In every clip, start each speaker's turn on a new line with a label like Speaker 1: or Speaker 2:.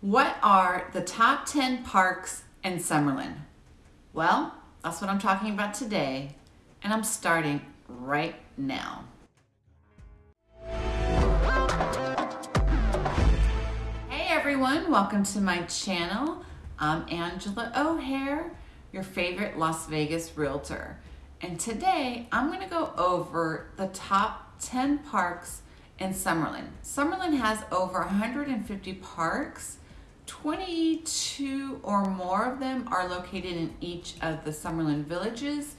Speaker 1: What are the top 10 parks in Summerlin? Well, that's what I'm talking about today, and I'm starting right now. Hey everyone, welcome to my channel. I'm Angela O'Hare, your favorite Las Vegas realtor. And today I'm gonna go over the top 10 parks in Summerlin. Summerlin has over 150 parks 22 or more of them are located in each of the Summerlin villages,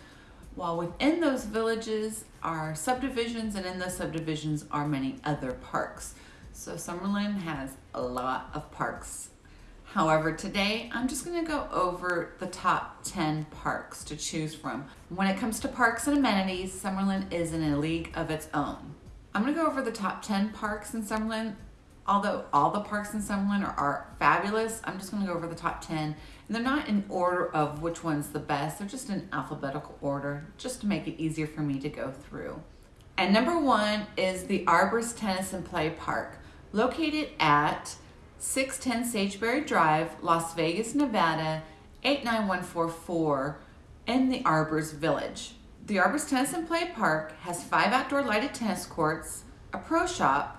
Speaker 1: while within those villages are subdivisions and in the subdivisions are many other parks. So Summerlin has a lot of parks. However, today I'm just gonna go over the top 10 parks to choose from. When it comes to parks and amenities, Summerlin is in a league of its own. I'm gonna go over the top 10 parks in Summerlin although all the parks in Summerlin are, are fabulous, I'm just gonna go over the top 10. And they're not in order of which one's the best, they're just in alphabetical order, just to make it easier for me to go through. And number one is the Arborist Tennis and Play Park, located at 610 Sageberry Drive, Las Vegas, Nevada, 89144 in the Arbors Village. The Arborist Tennis and Play Park has five outdoor lighted tennis courts, a pro shop,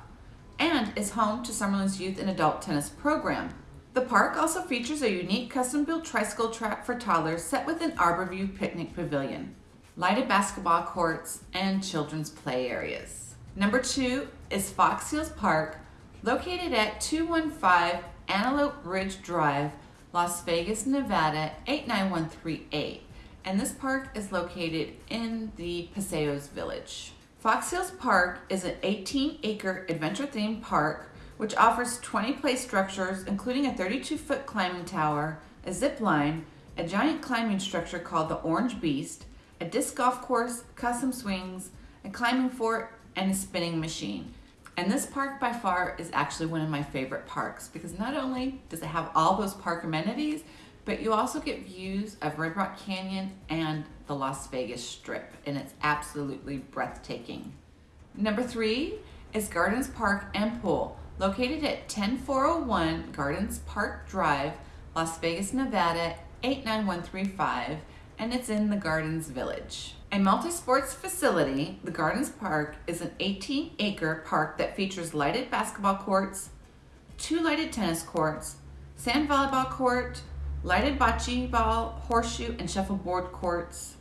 Speaker 1: and is home to Summerlin's youth and adult tennis program. The park also features a unique custom-built tricycle track for toddlers set within Arborview Picnic Pavilion, lighted basketball courts, and children's play areas. Number two is Fox Hills Park, located at 215 Antelope Ridge Drive, Las Vegas, Nevada 89138. And this park is located in the Paseos Village. Fox Hills Park is an 18-acre adventure-themed park which offers 20 play structures, including a 32-foot climbing tower, a zip line, a giant climbing structure called the Orange Beast, a disc golf course, custom swings, a climbing fort, and a spinning machine. And this park by far is actually one of my favorite parks because not only does it have all those park amenities, but you also get views of Red Rock Canyon and the Las Vegas Strip, and it's absolutely breathtaking. Number three is Gardens Park and Pool, located at 10401 Gardens Park Drive, Las Vegas, Nevada 89135, and it's in the Gardens Village. A multi-sports facility, the Gardens Park is an 18-acre park that features lighted basketball courts, two lighted tennis courts, sand volleyball court, lighted bocce ball, horseshoe, and shuffleboard courts,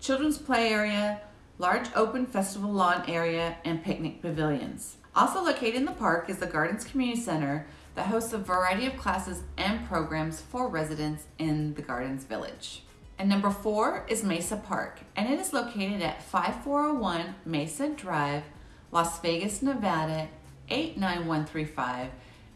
Speaker 1: children's play area, large open festival lawn area, and picnic pavilions. Also located in the park is the Gardens Community Center that hosts a variety of classes and programs for residents in the Gardens Village. And number four is Mesa Park, and it is located at 5401 Mesa Drive, Las Vegas, Nevada 89135,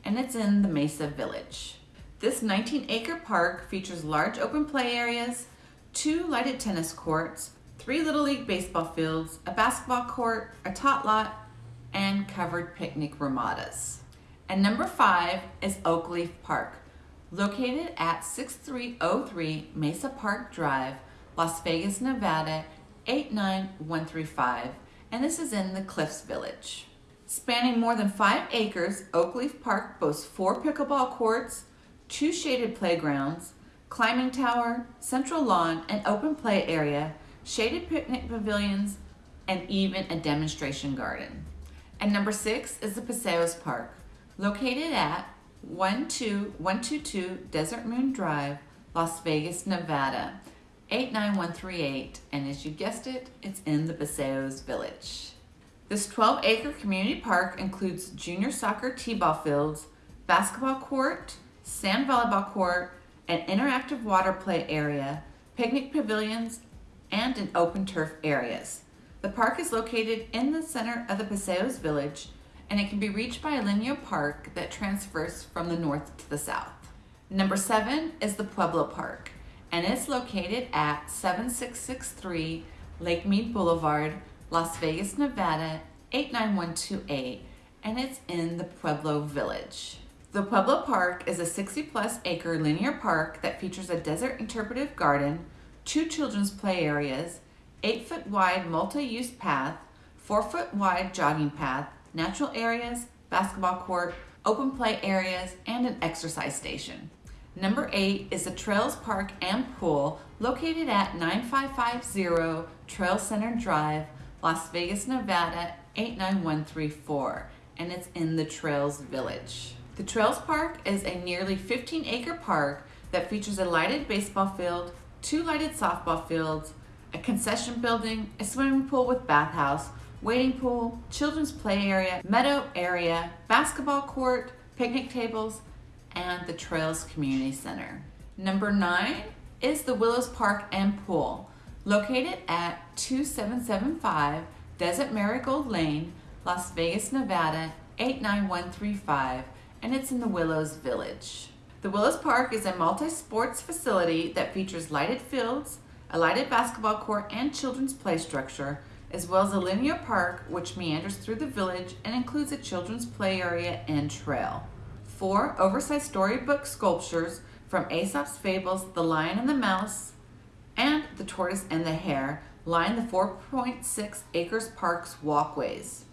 Speaker 1: and it's in the Mesa Village. This 19 acre park features large open play areas, two lighted tennis courts, three Little League baseball fields, a basketball court, a tot lot, and covered picnic ramadas. And number five is Oakleaf Park, located at 6303 Mesa Park Drive, Las Vegas, Nevada 89135, and this is in the Cliffs Village. Spanning more than five acres, Oakleaf Park boasts four pickleball courts, two shaded playgrounds, climbing tower, central lawn, an open play area, shaded picnic pavilions, and even a demonstration garden. And number six is the Paseos Park, located at 12122 Desert Moon Drive, Las Vegas, Nevada, 89138, and as you guessed it, it's in the Paseos Village. This 12 acre community park includes junior soccer t-ball fields, basketball court, sand volleyball court, an interactive water play area, picnic pavilions, and an open turf areas. The park is located in the center of the Paseos Village and it can be reached by a linear park that transfers from the north to the south. Number seven is the Pueblo Park and it's located at 7663 Lake Mead Boulevard, Las Vegas, Nevada 89128 and it's in the Pueblo Village. The Pueblo Park is a 60 plus acre linear park that features a desert interpretive garden, two children's play areas, 8 foot wide multi-use path, 4 foot wide jogging path, natural areas, basketball court, open play areas, and an exercise station. Number eight is the Trails Park and Pool located at 9550 Trail Center Drive, Las Vegas, Nevada 89134, and it's in the Trails Village. The Trails Park is a nearly 15 acre park that features a lighted baseball field, two lighted softball fields, a concession building, a swimming pool with bathhouse, waiting pool, children's play area, meadow area, basketball court, picnic tables, and the Trails Community Center. Number nine is the Willows Park and Pool, located at 2775 Desert Marigold Lane, Las Vegas, Nevada 89135, and it's in the Willows Village. The Willows Park is a multi-sports facility that features lighted fields, a lighted basketball court and children's play structure, as well as a linear park which meanders through the village and includes a children's play area and trail. Four oversized storybook sculptures from Aesop's Fables, The Lion and the Mouse, and The Tortoise and the Hare line the 4.6 acres park's walkways.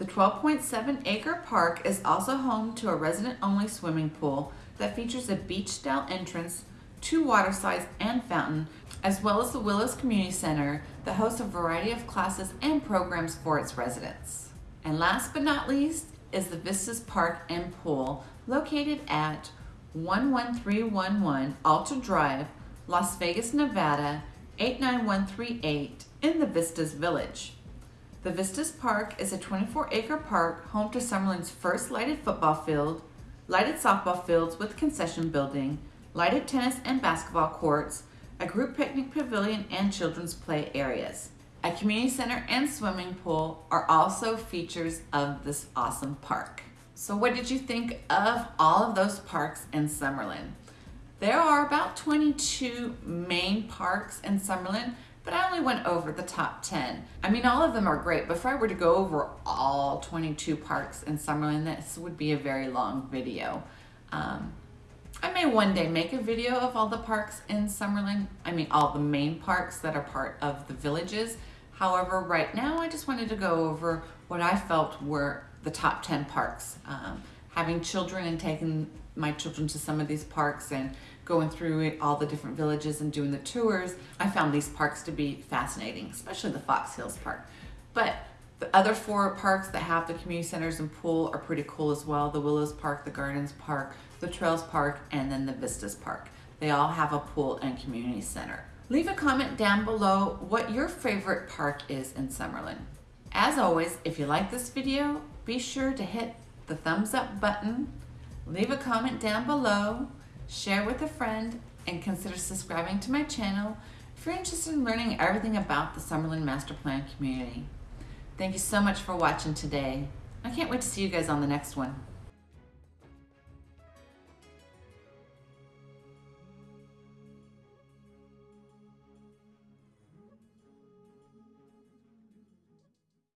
Speaker 1: The 12.7 acre park is also home to a resident only swimming pool that features a beach style entrance, two water slides and fountain, as well as the Willows Community Center that hosts a variety of classes and programs for its residents. And last but not least is the Vistas Park and Pool located at 11311 Alta Drive, Las Vegas, Nevada 89138 in the Vistas Village. The Vistas Park is a 24 acre park home to Summerlin's first lighted football field, lighted softball fields with concession building, lighted tennis and basketball courts, a group picnic pavilion, and children's play areas. A community center and swimming pool are also features of this awesome park. So what did you think of all of those parks in Summerlin? There are about 22 main parks in Summerlin, but I only went over the top 10. I mean, all of them are great, but if I were to go over all 22 parks in Summerlin, this would be a very long video. Um, I may one day make a video of all the parks in Summerlin. I mean, all the main parks that are part of the villages. However, right now I just wanted to go over what I felt were the top 10 parks. Um, having children and taking my children to some of these parks and going through it, all the different villages and doing the tours, I found these parks to be fascinating, especially the Fox Hills Park. But the other four parks that have the community centers and pool are pretty cool as well. The Willows Park, the Gardens Park, the Trails Park, and then the Vistas Park. They all have a pool and community center. Leave a comment down below what your favorite park is in Summerlin. As always, if you like this video, be sure to hit the thumbs up button, leave a comment down below, share with a friend, and consider subscribing to my channel if you're interested in learning everything about the Summerlin Master Plan community. Thank you so much for watching today. I can't wait to see you guys on the next one.